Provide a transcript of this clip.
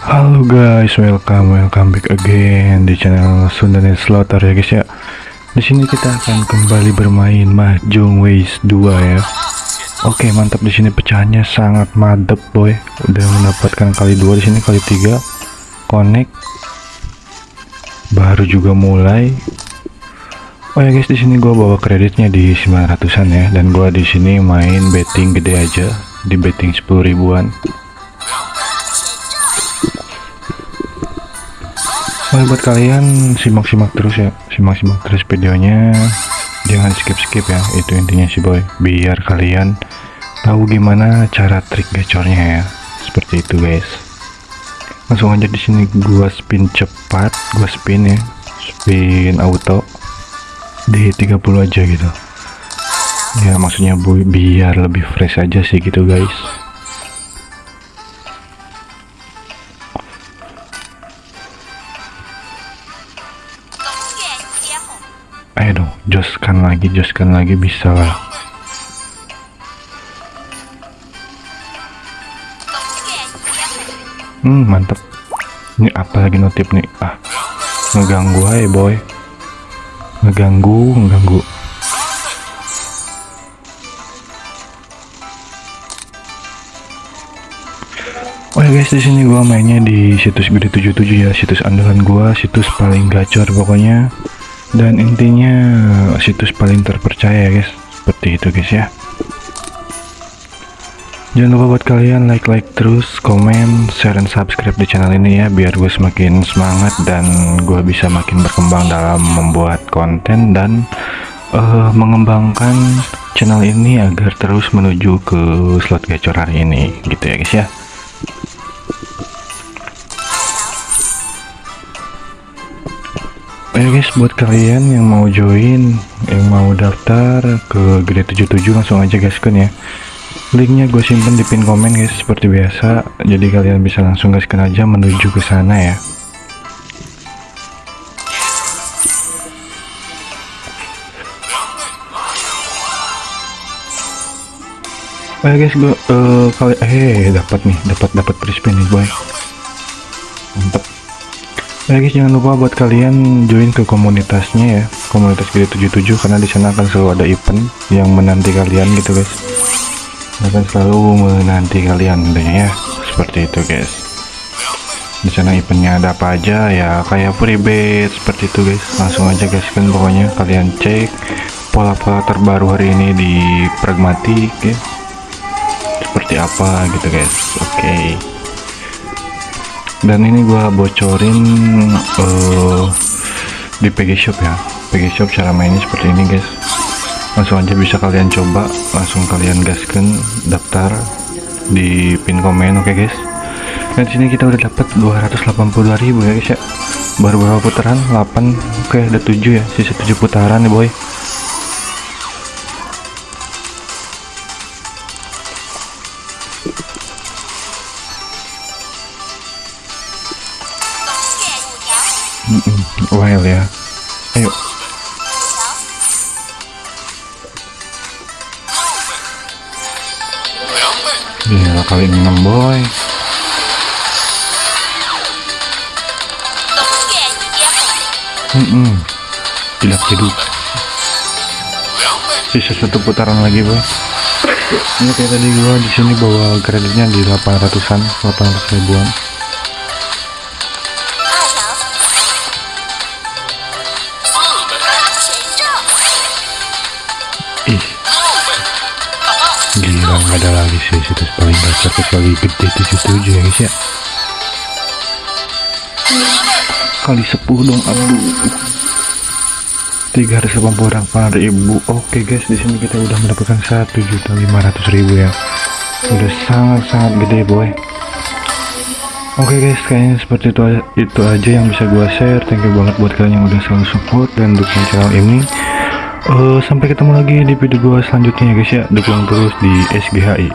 guys, welcome welcome back again di channel Sundanet Slaughter ya guys ya. Di sini kita akan kembali bermain Mahjong Ways 2 ya. Oke, mantap di sini pecahannya sangat madep boy. Udah mendapatkan kali dua di sini kali tiga. Connect. Baru juga mulai. Oh ya guys, di sini gua bawa kreditnya di 900-an ya dan gua di sini main betting gede aja di betting 10 ribuan. Oh, buat kalian simak-simak terus ya, simak-simak terus videonya. Jangan skip-skip ya, itu intinya sih boy. Biar kalian tahu gimana cara trik gacornya ya. Seperti itu guys. Langsung aja di sini gua spin cepat, gua spin ya. Spin auto di 30 aja gitu. Ya maksudnya bu biar lebih fresh aja sih gitu guys. Ayo dong joskan lagi joskan lagi bisa lah. Hmm mantep. Ini apa lagi notif nih? Ah ngeganggu aja boy. Ngeganggu ngeganggu. Oh ya guys, di sini gua mainnya di situs gede 77 ya, situs andalan gua, situs paling gacor pokoknya dan intinya situs paling terpercaya guys. Seperti itu guys ya. Jangan lupa buat kalian like like terus komen share dan subscribe di channel ini ya. Biar gue semakin semangat dan gue bisa makin berkembang dalam membuat konten dan uh, mengembangkan channel ini agar terus menuju ke slot gacor hari ini gitu ya guys ya Ayo guys buat kalian yang mau join yang mau daftar ke Gede 77 langsung aja gaskan ya. Linknya gue simpen di pin komen guys seperti biasa. Jadi kalian bisa langsung gaskan aja menuju ke sana ya. Ayo guys gue uh, kali eh dapat nih dapat dapat free spin nih boy. Mantap Ya guys jangan lupa buat kalian join ke komunitasnya ya komunitas gede 77 karena di sana akan selalu ada event yang menanti kalian gitu guys. Akan selalu menanti kalian ya seperti itu guys. Di sana eventnya ada apa aja? Ya kayak free bet seperti itu guys. Langsung aja guys kan pokoknya kalian cek pola-pola terbaru hari ini di pragmatik ya. Seperti apa gitu guys. Oke. okay dan ini gua bocorin uh, di PG Shop ya. PG Shop cara mainnya seperti ini guys. Langsung aja bisa kalian coba. Langsung kalian gaskan daftar di pin komen oke okay guys? Dan sini kita udah dapat 282.000 ya guys ya. Baru berapa putaran? 8 oke okay, ada 7 ya. Sisa 7 putaran nih boy Mm -mm, wild ya. Ayo. Ya kali 6 boy. Mm -mm. tidak hidup. Sisa satu putaran lagi boy. Ini kayak tadi gua di sini bawa kreditnya di 800an 800 ribuan nggak ada lagi sih situs paling gacor kecuali gede 77 ya guys ya. Kali 10 dong aduh. 380 orang ribu oke guys di sini kita udah mendapatkan 1.500.000 ya. Udah sangat-sangat gede boy. Oke okay guys, kayaknya seperti itu aja, itu aja yang bisa gua share. Thank you banget buat kalian yang udah selalu support dan dukung channel ini. Uh, sampai ketemu lagi di video gua selanjutnya ya guys ya. Dukung terus di SGHI.